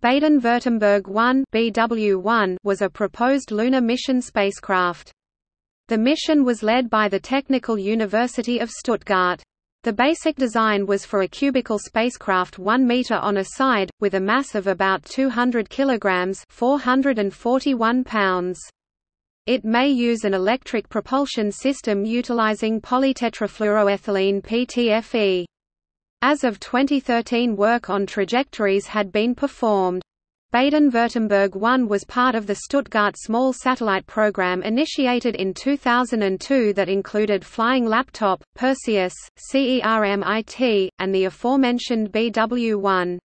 Baden-Württemberg 1 BW1 was a proposed lunar mission spacecraft. The mission was led by the Technical University of Stuttgart. The basic design was for a cubical spacecraft 1 meter on a side, with a mass of about 200 kilograms 441 pounds. It may use an electric propulsion system utilizing polytetrafluoroethylene PTFE. As of 2013 work on trajectories had been performed. Baden-Württemberg 1 was part of the Stuttgart Small Satellite Program initiated in 2002 that included Flying Laptop, Perseus, CERMIT, and the aforementioned BW-1.